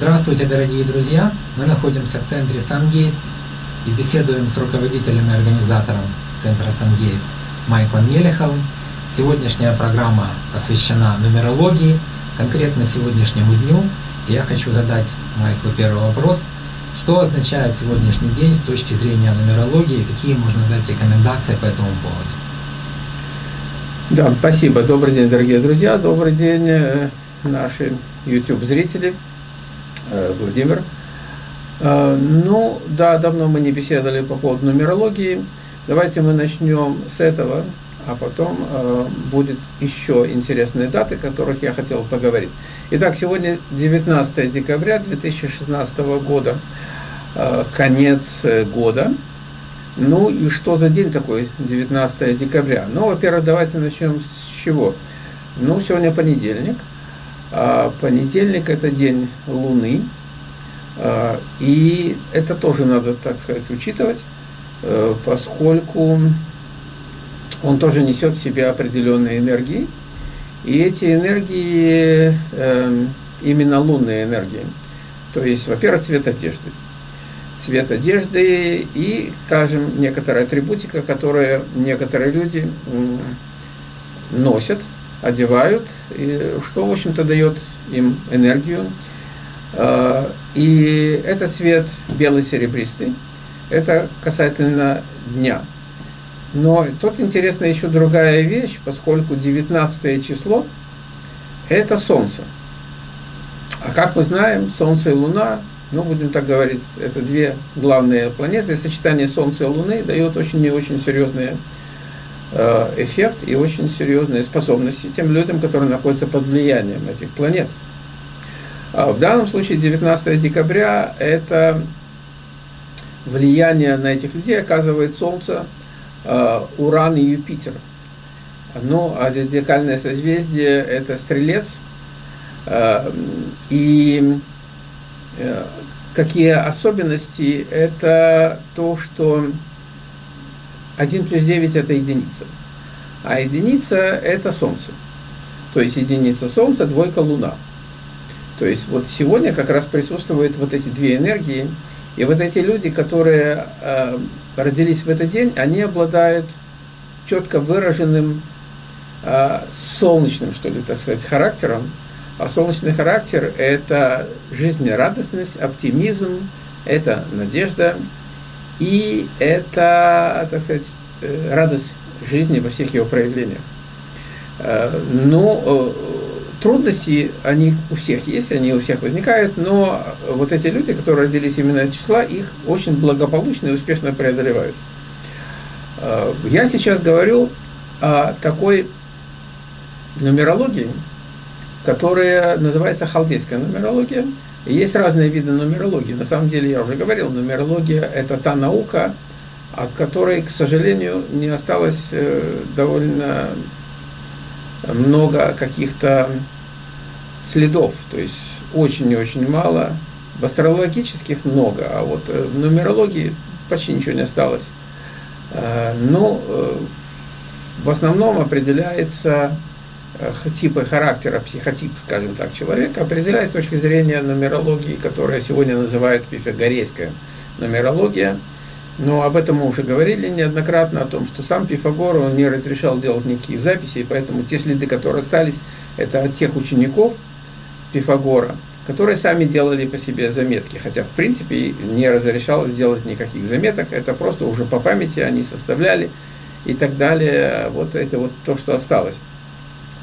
Здравствуйте, дорогие друзья! Мы находимся в центре SunGates и беседуем с руководителем и организатором центра SunGates Майклом Елеховым. Сегодняшняя программа посвящена нумерологии, конкретно сегодняшнему дню. И я хочу задать Майклу первый вопрос. Что означает сегодняшний день с точки зрения нумерологии, какие можно дать рекомендации по этому поводу? Да, спасибо. Добрый день, дорогие друзья. Добрый день, э, наши YouTube-зрители. Э, Владимир. Э, ну, да, давно мы не беседовали по поводу нумерологии. Давайте мы начнем с этого, а потом будет еще интересные даты, о которых я хотел поговорить. Итак, сегодня 19 декабря 2016 года, конец года. Ну и что за день такой, 19 декабря? Ну, во-первых, давайте начнем с чего? Ну, сегодня понедельник. А понедельник – это день Луны. А, и это тоже надо, так сказать, учитывать, э, поскольку он тоже несет в себе определенные энергии. И эти энергии эм, именно лунные энергии. То есть, во-первых, цвет одежды цвет одежды и, скажем, некоторая атрибутика, которые некоторые люди носят, одевают, и что, в общем-то, дает им энергию. А, и этот цвет белый-серебристый, это касательно дня. Но тут интересна еще другая вещь, поскольку 19 число – это Солнце. А как мы знаем, Солнце и Луна ну, будем так говорить, это две главные планеты. Сочетание Солнца и Луны дает очень и очень серьезный э, эффект и очень серьезные способности тем людям, которые находятся под влиянием этих планет. А в данном случае 19 декабря это влияние на этих людей оказывает Солнце, э, Уран и Юпитер. Ну, а зодиакальное созвездие это Стрелец. Э, и какие особенности, это то, что 1 плюс 9 это единица. А единица это Солнце. То есть единица Солнца, двойка Луна. То есть вот сегодня как раз присутствуют вот эти две энергии. И вот эти люди, которые э, родились в этот день, они обладают четко выраженным э, солнечным, что ли, так сказать, характером. А солнечный характер – это жизнерадостность, оптимизм, это надежда, и это, так сказать, э, радость жизни во всех его проявлениях. Э, но э, трудности, они у всех есть, они у всех возникают, но вот эти люди, которые родились именно от числа, их очень благополучно и успешно преодолевают. Я сейчас говорю о такой нумерологии, которая называется халдейская нумерология. Есть разные виды нумерологии. На самом деле, я уже говорил, нумерология – это та наука, от которой, к сожалению, не осталось э, довольно много каких-то следов. То есть очень и очень мало. В астрологических много, а вот э, в нумерологии почти ничего не осталось. Э, но в основном определяется типы характера, психотип, скажем так, человека определяется с точки зрения нумерологии, которая сегодня называют пифагорейская нумерология. Но об этом мы уже говорили неоднократно, о том, что сам Пифагор он не разрешал делать никаких записей, поэтому те следы, которые остались, это от тех учеников Пифагора, которые сами делали по себе заметки, хотя в принципе не разрешалось сделать никаких заметок, это просто уже по памяти они составляли и так далее, вот это вот то, что осталось.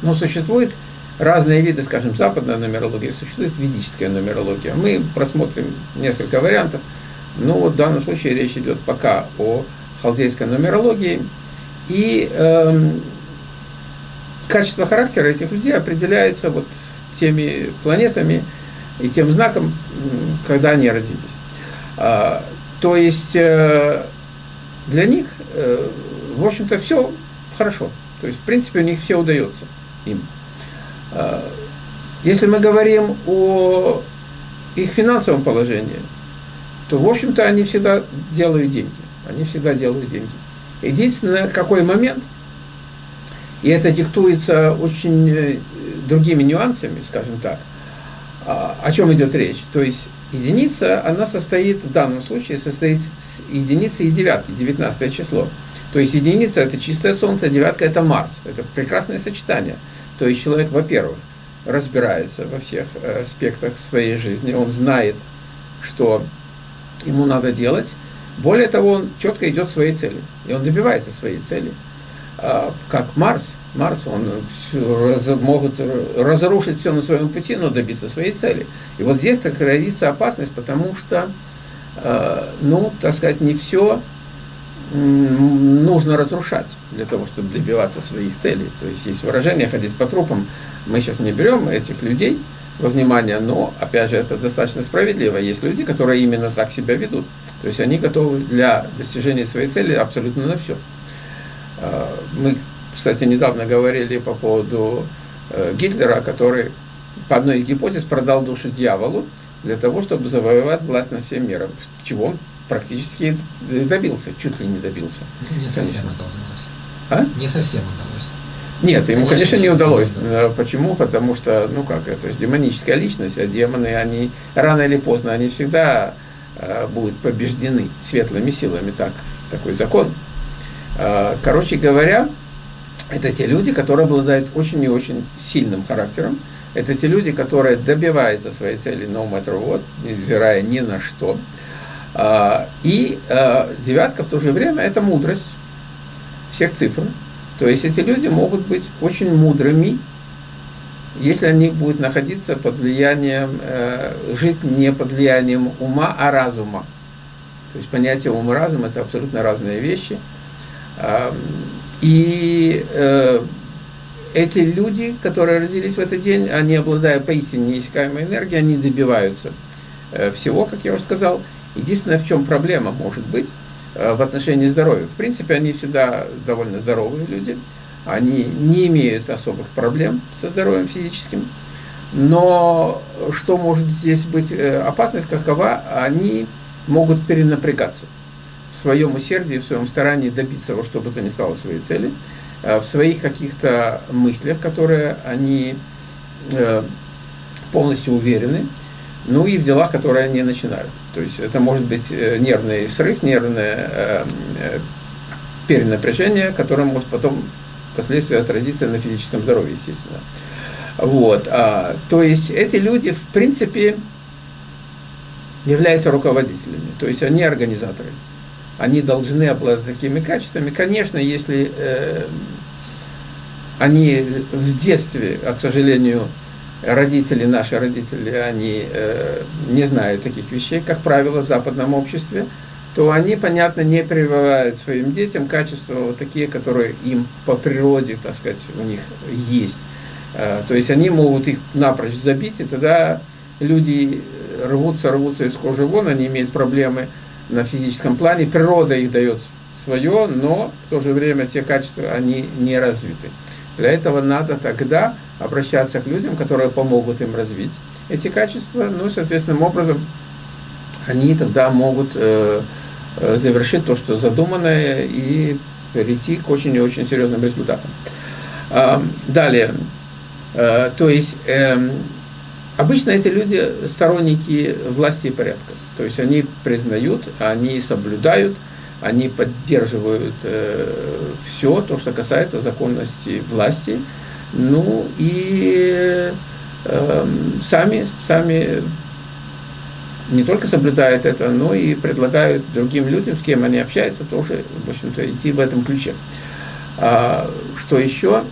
Но существует разные виды, скажем, западная нумерология, существует ведическая нумерология. Мы просмотрим несколько вариантов, но вот в данном случае речь идет пока о халдейской нумерологии. И эм, качество характера этих людей определяется вот теми планетами и тем знаком, когда они родились. А, то есть э, для них, э, в общем-то, все хорошо. То есть, в принципе, у них все удается им. А, если мы говорим о их финансовом положении, то, в общем-то, они всегда делают деньги. Они всегда делают деньги. Единственное, какой момент, и это диктуется очень э, другими нюансами, скажем так, А, о чем идет речь? То есть единица, она состоит, в данном случае, состоит с единицы и девятки, 19 число. То есть единица – это чистое Солнце, девятка – это Марс. Это прекрасное сочетание. То есть человек, во-первых, разбирается во всех э, аспектах своей жизни, он знает, что ему надо делать. Более того, он четко идет своей цели, и он добивается своей цели. А, как Марс, Марс, он раз, могут разрушить все на своем пути, но добиться своей цели. И вот здесь так родится опасность, потому что, э, ну, так сказать, не все нужно разрушать для того, чтобы добиваться своих целей. То есть есть выражение «ходить по трупам». Мы сейчас не берем этих людей во внимание, но, опять же, это достаточно справедливо. Есть люди, которые именно так себя ведут. То есть они готовы для достижения своей цели абсолютно на все. А, мы, кстати, недавно говорили по поводу э, Гитлера, который по одной из гипотез продал душу дьяволу для того, чтобы завоевать власть над всем миром. Чего он практически добился, чуть ли не добился. Не совсем это удалось. А? Не совсем удалось. Нет, ему, конечно, конечно не удалось. Да. Почему? Потому что, ну как, это же демоническая личность, а демоны, они рано или поздно, они всегда э, будут побеждены светлыми силами, так, такой закон. Э, короче говоря, это те люди, которые обладают очень и очень сильным характером. Это те люди, которые добиваются своей цели no matter what, невзирая ни на что. А, и а, девятка в то же время это мудрость всех цифр. То есть эти люди могут быть очень мудрыми, если они будут находиться под влиянием, э, жить не под влиянием ума, а разума. То есть понятие ум и разум это абсолютно разные вещи. И э, эти люди, которые родились в этот день, они, обладая поистине неиссякаемой энергией, они добиваются э, всего, как я уже сказал, Единственное, в чем проблема может быть э, в отношении здоровья. В принципе, они всегда довольно здоровые люди, они не имеют особых проблем со здоровьем физическим. Но что может здесь быть э, опасность какова? Они могут перенапрягаться в своем усердии, в своем старании добиться во что бы то ни стало своей цели, э, в своих каких-то мыслях, которые они полностью уверены, ну и в делах, которые они начинают. То есть это может быть э, нервный срыв, нервное э, э, перенапряжение, которое может потом впоследствии отразиться на физическом здоровье, естественно. Вот. А, то есть эти люди, в принципе, являются руководителями, то есть они организаторы. Они должны обладать такими качествами. Конечно, если э, они в детстве, а, к сожалению, родители, наши родители, они э, не знают таких вещей, как правило, в западном обществе, то они, понятно, не прививают своим детям качества вот такие, которые им по природе, так сказать, у них есть. Э, то есть они могут их напрочь забить, и тогда люди рвутся, рвутся из кожи вон, они имеют проблемы на физическом плане, природа их дает свое, но в то же время те качества, они не развиты. Для этого надо тогда обращаться к людям, которые помогут им развить эти качества, ну, соответственным образом они тогда могут э, э, завершить то, что задуманное, и перейти к очень и очень серьезным результатам. Э, далее, э, то есть э, обычно эти люди сторонники власти и порядка, то есть они признают, они соблюдают, они поддерживают э, все то, что касается законности власти, ну и э, сами, сами не только соблюдают это, но и предлагают другим людям, с кем они общаются, тоже, в общем-то, идти в этом ключе. А, что еще?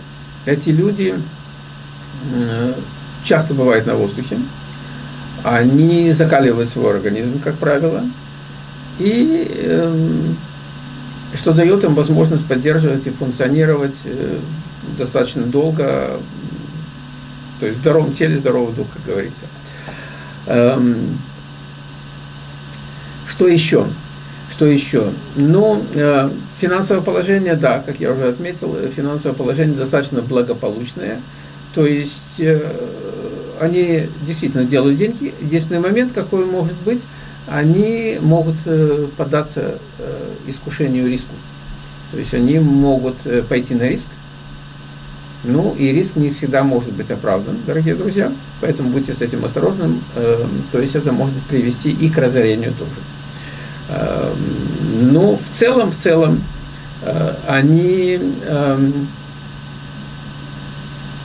Эти люди э, часто бывают на воздухе, они закаливают свой организм, как правило, и э, что дает им возможность поддерживать и функционировать э, достаточно долго, то есть в здоровом теле здоровый дух, как говорится. Эм, что еще? Что еще? Ну, э, финансовое положение, да, как я уже отметил, финансовое положение достаточно благополучное. То есть э, они действительно делают деньги. Единственный момент, какой может быть, они могут э, поддаться э, искушению риску. То есть они могут э, пойти на риск, Ну, и риск не всегда может быть оправдан, дорогие друзья, поэтому будьте с этим осторожным, э, то есть это может привести и к разорению тоже. Э, ну, в целом, в целом, они э,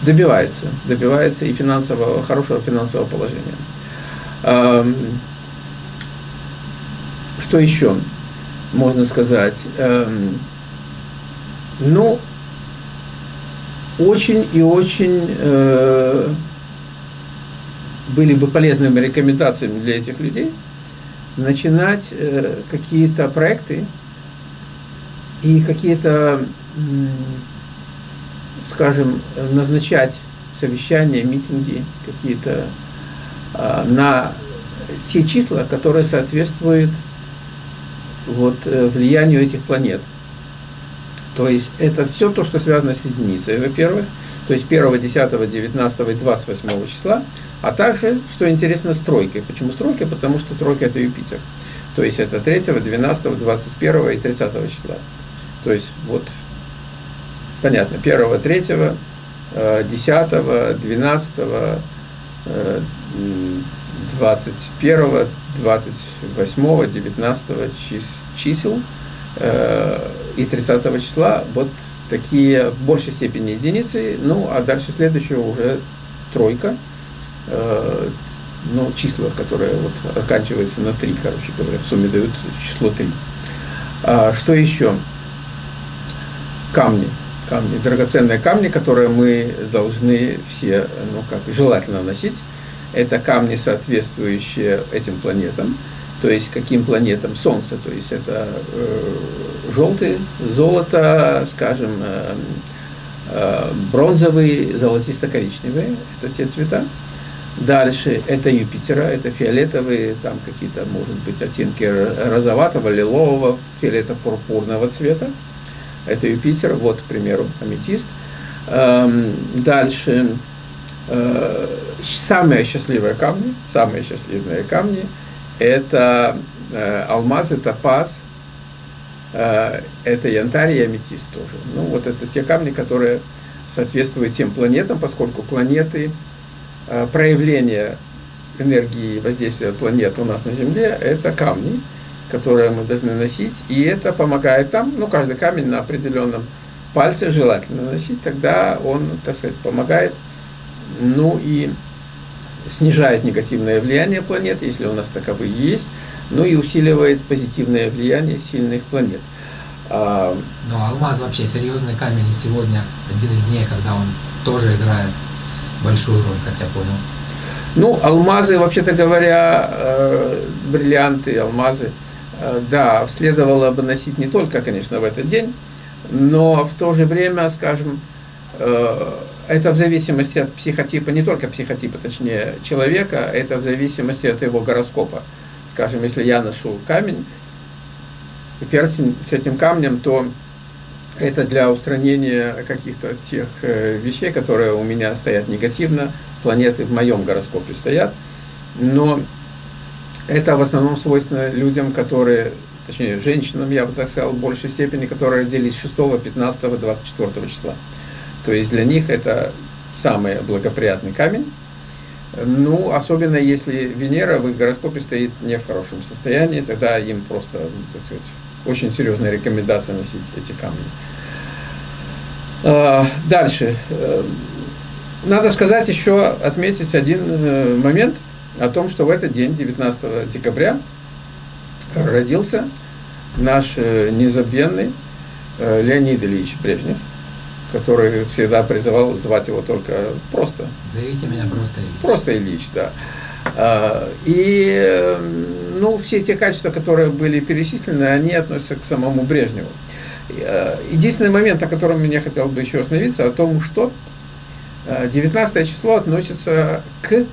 добиваются, добиваются и финансового, хорошего финансового положения. Что еще можно сказать? Э, ну, очень и очень э, были бы полезными рекомендациями для этих людей начинать э, какие-то проекты и какие-то, скажем, назначать совещания, митинги какие-то э, на те числа, которые соответствуют вот, э, влиянию этих планет. То есть это все то, что связано с единицей, во-первых, то есть 1, 10, 19 и 28 числа, а также, что интересно, с тройкой. Почему с тройкой? Потому что тройка это Юпитер. То есть это 3, 12, 21 и 30 числа. То есть вот, понятно, 1, 3, 10, 12, 21, 28, 19 чисел – Э, и 30 числа вот такие в большей степени единицы, ну а дальше следующее уже тройка, э, ну числа, которые вот оканчиваются на 3, короче говоря, в сумме дают число 3. А, что еще? Камни. Камни, драгоценные камни, которые мы должны все, ну как, желательно носить. Это камни, соответствующие этим планетам то есть каким планетам Солнце, то есть это э, желтый, золото, скажем, э, э, бронзовый, золотисто-коричневый, это те цвета. Дальше это Юпитера, это фиолетовые, там какие-то, может быть, оттенки розоватого, лилового, фиолето-пурпурного цвета. Это Юпитер, вот, к примеру, аметист. Эм, дальше э, самые счастливые камни, самые счастливые камни – это э, алмаз, это паз, э, это янтарь и аметист тоже. Ну, вот это те камни, которые соответствуют тем планетам, поскольку планеты, э, проявление энергии воздействия планет у нас на Земле, это камни, которые мы должны носить, и это помогает там, ну, каждый камень на определенном пальце желательно носить, тогда он, так сказать, помогает, ну, и снижает негативное влияние планет, если у нас таковые есть, ну и усиливает позитивное влияние сильных планет. А, Но ну, алмаз вообще серьезный камень, и сегодня один из дней, когда он тоже играет большую роль, как я понял. Ну, алмазы, вообще-то говоря, э, бриллианты, алмазы, э, да, следовало бы носить не только, конечно, в этот день, но в то же время, скажем, э, это в зависимости от психотипа, не только психотипа, точнее, человека, это в зависимости от его гороскопа. Скажем, если я ношу камень, перстень с этим камнем, то это для устранения каких-то тех э, вещей, которые у меня стоят негативно, планеты в моем гороскопе стоят, но это в основном свойственно людям, которые, точнее, женщинам, я бы так сказал, в большей степени, которые родились 6, 15, 24 числа. То есть для них это самый благоприятный камень. Ну, особенно если Венера в их гороскопе стоит не в хорошем состоянии, тогда им просто, ну, так сказать, очень серьезная рекомендация носить эти камни. А, дальше. Э, надо сказать еще, отметить один э, момент о том, что в этот день, 19 декабря, родился наш э, незабвенный Леонид Ильич Брежнев – который всегда призывал звать его только просто. Зовите меня просто Ильич. Просто Ильич, да. А, и ну, все те качества, которые были перечислены, они относятся к самому Брежневу. А, единственный момент, о котором я хотел бы еще остановиться, о том, что 19 а, число относится к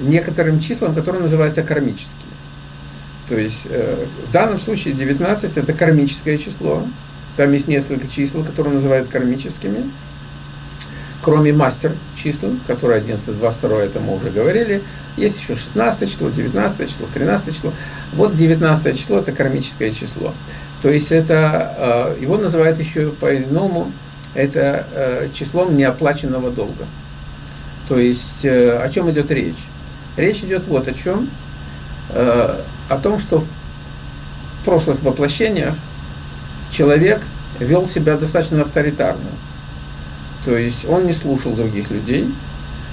некоторым числам, которые называются кармические. То есть э, в данном случае 19 это кармическое число, там есть несколько чисел, которые называют кармическими. Кроме мастер чисел, которые 11, 22, это мы уже говорили. Есть еще 16 число, 19 число, 13 число. Вот 19 число это кармическое число. То есть это, э, его называют еще по-иному это э, числом неоплаченного долга. То есть э, о чем идет речь? Речь идет вот о чем. О том, что в прошлых воплощениях человек вел себя достаточно авторитарно. То есть он не слушал других людей,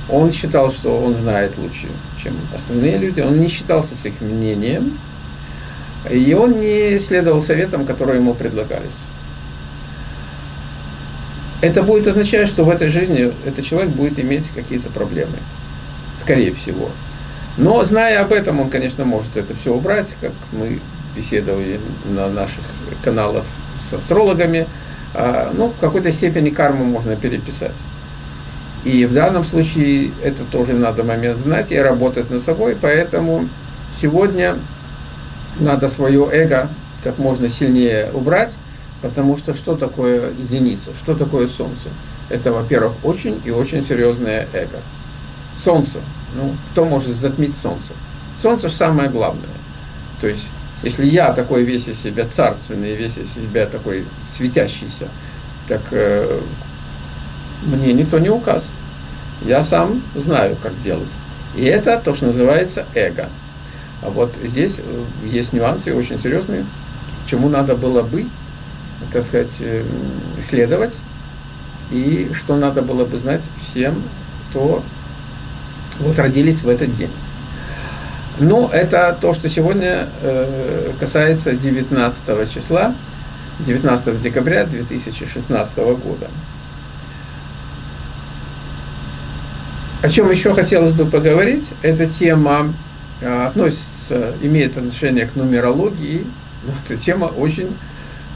он считал, что он знает лучше, чем остальные люди, он не считался с их мнением, и он не следовал советам, которые ему предлагались. Это будет означать, что в этой жизни этот человек будет иметь какие-то проблемы, скорее всего. Но зная об этом, он, конечно, может это все убрать, как мы беседовали на наших каналах с астрологами. А, ну, в какой-то степени карму можно переписать. И в данном случае это тоже надо момент знать и работать над собой, поэтому сегодня надо свое эго как можно сильнее убрать, потому что что такое единица, что такое Солнце? Это, во-первых, очень и очень серьезное эго. Солнце, ну, кто может затмить Солнце? Солнце же самое главное. То есть, если я такой весь из себя царственный, весь из себя такой светящийся, так э, мне никто не указ. Я сам знаю, как делать. И это то, что называется эго. А вот здесь э, есть нюансы очень серьезные, чему надо было бы, так сказать, э, исследовать, и что надо было бы знать всем, кто вот родились в этот день. Но это то, что сегодня э, касается 19 числа, 19 декабря 2016 года. О чем еще хотелось бы поговорить, эта тема э, относится, имеет отношение к нумерологии, но эта тема очень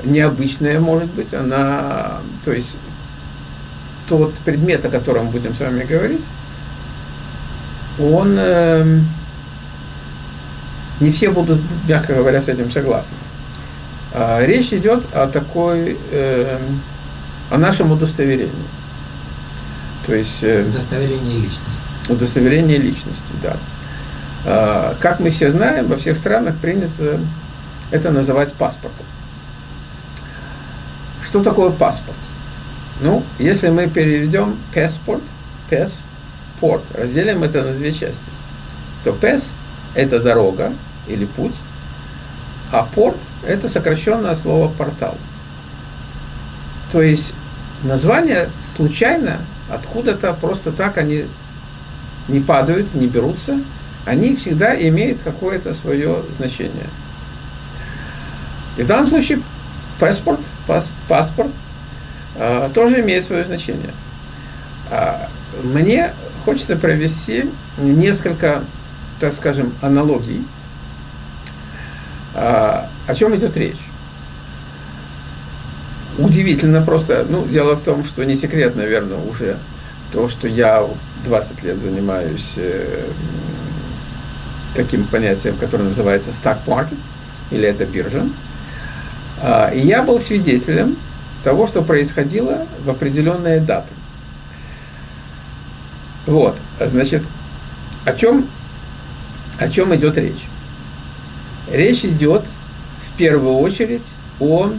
необычная может быть, она, то есть тот предмет, о котором будем с вами говорить, он, э, не все будут, мягко говоря, с этим согласны. А, речь идет о такой, э, о нашем удостоверении. То есть... Э, удостоверение личности. Удостоверение личности, да. А, как мы все знаем, во всех странах принято это называть паспортом. Что такое паспорт? Ну, если мы переведем паспорт, пес, порт, разделим это на две части, то пес – это дорога или путь, а порт – это сокращенное слово портал. То есть названия случайно откуда-то просто так они не падают, не берутся, они всегда имеют какое-то свое значение. И в данном случае паспорт, пас, паспорт э, тоже имеет свое значение. А мне хочется провести несколько, так скажем, аналогий. А, о чем идет речь? Удивительно просто, ну, дело в том, что не секрет, наверное, уже то, что я 20 лет занимаюсь э, таким понятием, которое называется stock market, или это биржа. А, и я был свидетелем того, что происходило в определенные даты. Вот, значит, о чем, о чем идет речь? Речь идет в первую очередь о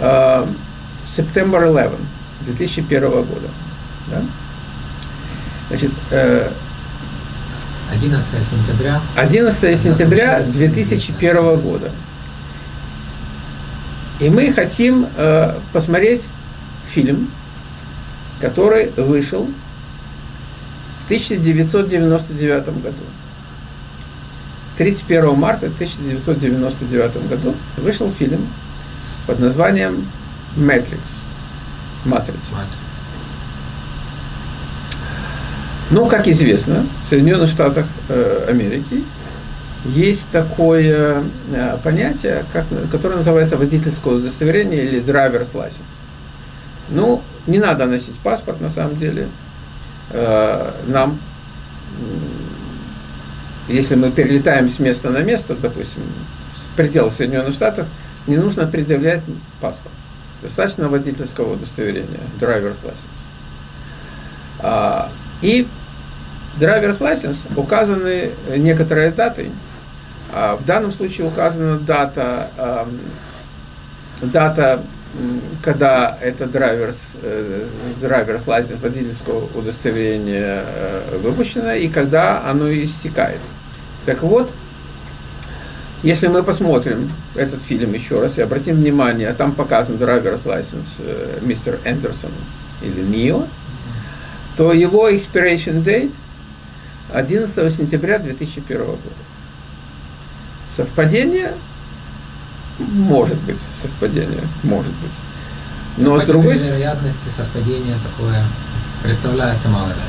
э, September 11 2001 года. Да? Значит, э, 11 сентября. 11 сентября 2001 года. И мы хотим э, посмотреть фильм, который вышел 1999 году. 31 марта 1999 году вышел фильм под названием «Matrix». «Матрица». Ну, как известно, в Соединенных Штатах э, Америки есть такое э, понятие, как, которое называется водительское удостоверение или driver's license. Ну, не надо носить паспорт на самом деле. Э, нам, если мы перелетаем с места на место, допустим, в пределах Соединенных Штатов, не нужно предъявлять паспорт. Достаточно водительского удостоверения, driver's license. А, и driver's license указаны некоторые даты. А, в данном случае указана дата, дата когда это драйверс, драйверс лайсенс водительского удостоверения выпущено и когда оно истекает. Так вот, если мы посмотрим этот фильм еще раз и обратим внимание, там показан driver's license э, мистер Эндерсон или Нио, то его expiration date 11 сентября 2001 года. Совпадение? Может быть, совпадение, может быть. Но с другой вероятности совпадение такое представляется маловероятным.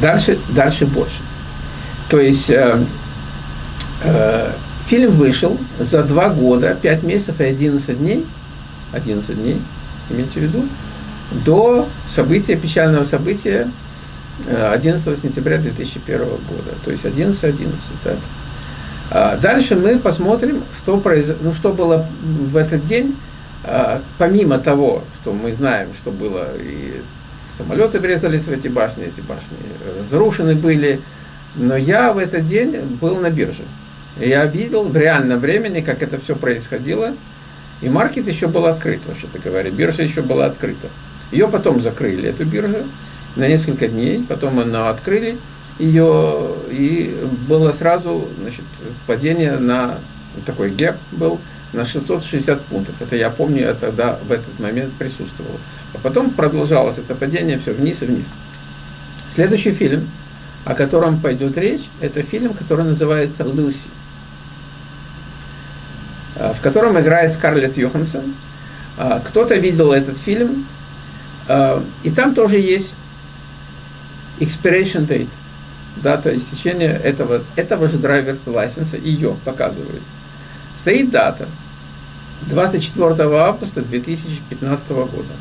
Дальше, дальше больше. То есть э, Э, фильм вышел за два года, 5 месяцев и 11 дней, 11 дней, имейте в виду, до события, печального события 11 э, сентября 2001 года, то есть 11-11. Так? А дальше мы посмотрим, что, произ... ну, что было в этот день, а, помимо того, что мы знаем, что было и самолеты врезались в эти башни, эти башни разрушены были, но я в этот день был на бирже. Я видел в реальном времени, как это все происходило. И маркет еще был открыт, вообще-то говоря. Биржа еще была открыта. Ее потом закрыли, эту биржу, на несколько дней. Потом она открыли ее, и было сразу значит, падение на такой гэп был на 660 пунктов. Это я помню, я тогда в этот момент присутствовал. А потом продолжалось это падение все вниз и вниз. Следующий фильм, о котором пойдет речь, это фильм, который называется «Люси». Э, в котором играет Скарлетт Йоханссон. Э, кто-то видел этот фильм, э, и там тоже есть expiration date, дата истечения этого, этого же драйверс лайсенса, ее показывают. Стоит дата 24 августа 2015 года.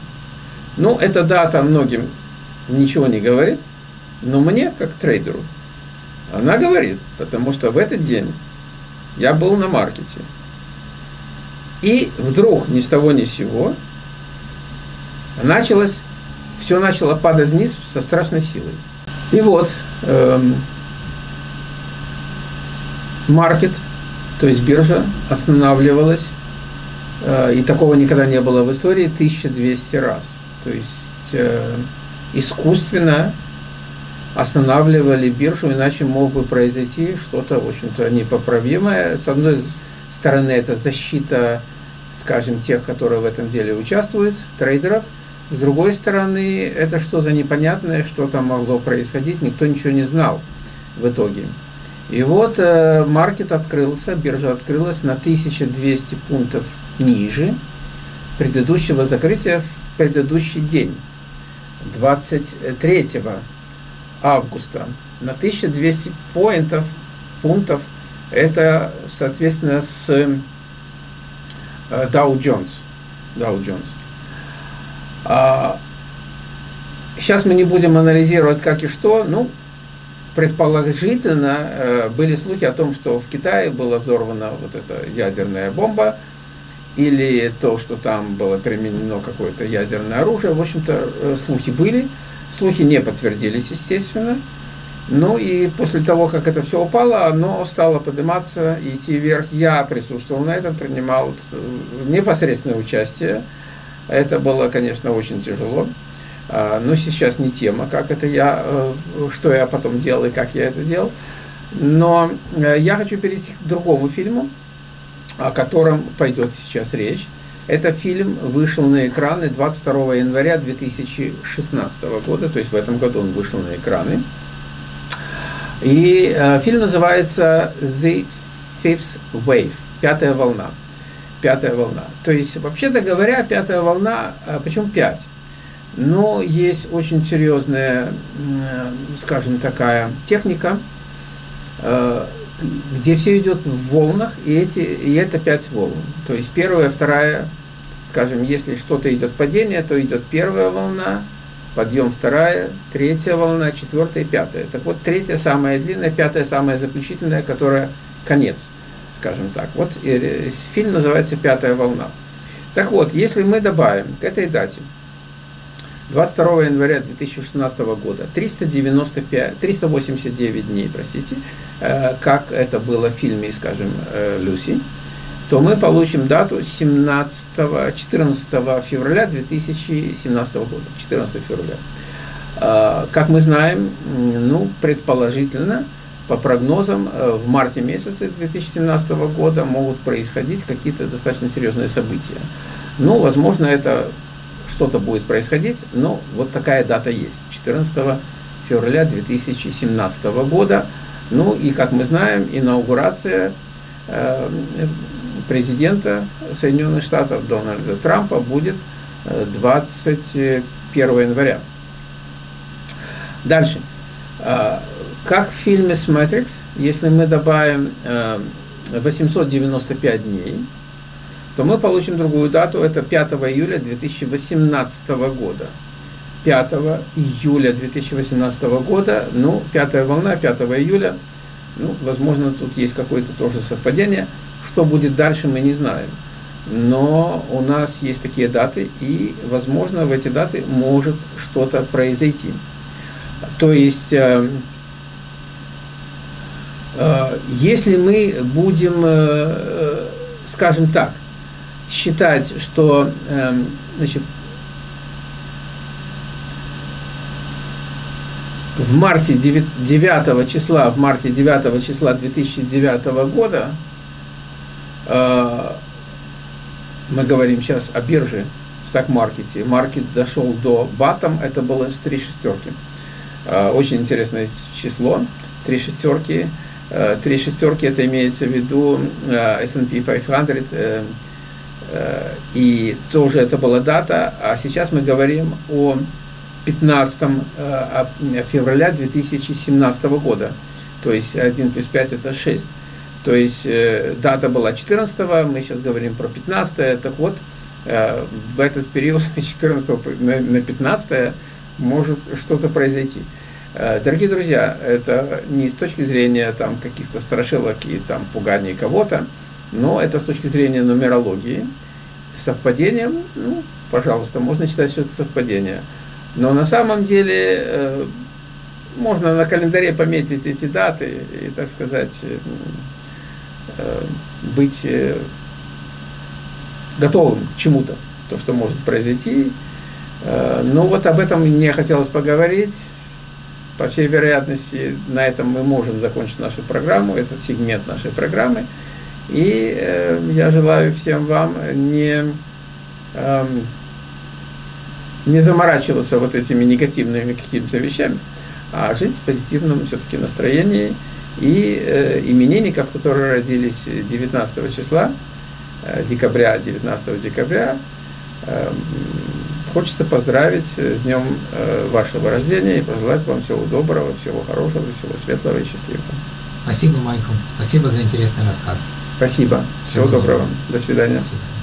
Ну, эта дата многим ничего не говорит, но мне, как трейдеру, она говорит, потому что в этот день я был на маркете, и вдруг ни с того ни с сего началось, все начало падать вниз со страшной силой. И вот эм, маркет, то есть биржа, останавливалась, э, и такого никогда не было в истории, 1200 раз. То есть э, искусственно останавливали биржу, иначе мог бы произойти что-то, в общем-то, непоправимое. С одной стороны, это защита скажем, тех, которые в этом деле участвуют, трейдеров. С другой стороны, это что-то непонятное, что там могло происходить, никто ничего не знал в итоге. И вот э, открылся, биржа открылась на 1200 пунктов ниже предыдущего закрытия в предыдущий день, 23 августа, на 1200 поинтов, пунктов, это, соответственно, с Dow Jones. Dow Jones. А, сейчас мы не будем анализировать как и что, ну, предположительно э, были слухи о том, что в Китае была взорвана вот эта ядерная бомба, или то, что там было применено какое-то ядерное оружие. В общем-то, э, слухи были, слухи не подтвердились, естественно. Ну и после того, как это все упало, оно стало подниматься и идти вверх. Я присутствовал на этом, принимал э, непосредственное участие. Это было, конечно, очень тяжело. А, но сейчас не тема, как это я, э, что я потом делал и как я это делал. Но э, я хочу перейти к другому фильму, о котором пойдет сейчас речь. Это фильм вышел на экраны 22 января 2016 года, то есть в этом году он вышел на экраны. И э, фильм называется The Fifth Wave, пятая волна. Пятая волна. То есть, вообще-то говоря, пятая волна, э, почему пять? Но есть очень серьезная, скажем, такая техника, э, где все идет в волнах, и, эти, и это пять волн. То есть первая, вторая, скажем, если что-то идет падение, то идет первая волна, подъем вторая, третья волна, четвертая и пятая. Так вот, третья самая длинная, пятая самая заключительная, которая конец, скажем так. Вот и, фильм называется «Пятая волна». Так вот, если мы добавим к этой дате 22 января 2016 года 395, 389 дней, простите, э, как это было в фильме, скажем, э, «Люси», то мы получим дату 17, 14 февраля 2017 года. 14 февраля. Как мы знаем, ну, предположительно, по прогнозам, э, в марте месяце 2017 года могут происходить какие-то достаточно серьезные события. Ну, возможно, это что-то будет происходить, но вот такая дата есть. 14 февраля 2017 года. Ну и, как мы знаем, инаугурация э, президента Соединенных Штатов Дональда Трампа будет 21 э, января. Дальше. Как в фильме с Matrix, если мы добавим 895 э, дней, то мы получим другую дату, это 5 июля 2018 года. 5 июля 2018 года, ну, пятая волна, 5 июля, ну, возможно, тут есть какое-то тоже совпадение. Что будет дальше, мы не знаем. Но у нас есть такие даты, и, возможно, в эти даты может что-то произойти. То есть, э, если мы будем, э, скажем так, считать, что значит, в марте 9, числа, в марте 9 числа 2009 года, мы говорим сейчас о бирже, стак-маркете, маркет дошел до батом, это было с три шестерки. Э, очень интересное число, три шестерки. Э, три шестерки это имеется в виду э, S&P 500, и тоже это была дата, а сейчас мы говорим о 15 февраля 2017 года, то есть 1 плюс 5 это 6. То есть дата была 14, мы сейчас говорим про 15, так вот, в этот период с 14 на 15 может что-то произойти. Э, дорогие друзья, это не с точки зрения там каких-то страшилок и там пуганий кого-то, но это с точки зрения нумерологии. Совпадением, ну, пожалуйста, можно считать, что это совпадение. Но на самом деле э, можно на календаре пометить эти даты и, так сказать, э, быть готовым к чему-то, то, что может произойти, Э, ну вот об этом мне хотелось поговорить. По всей вероятности, на этом мы можем закончить нашу программу, этот сегмент нашей программы. И э, я желаю всем вам не, э, не заморачиваться вот этими негативными какими-то вещами, а жить в позитивном все-таки настроении. И э, именинников, которые родились 19 числа, э, декабря, 19 декабря, э, Хочется поздравить с днем э, вашего рождения и пожелать вам всего доброго, всего хорошего, всего светлого и счастливого. Спасибо, Майкл. Спасибо за интересный рассказ. Спасибо. Всего, всего доброго. доброго. До свидания. До свидания.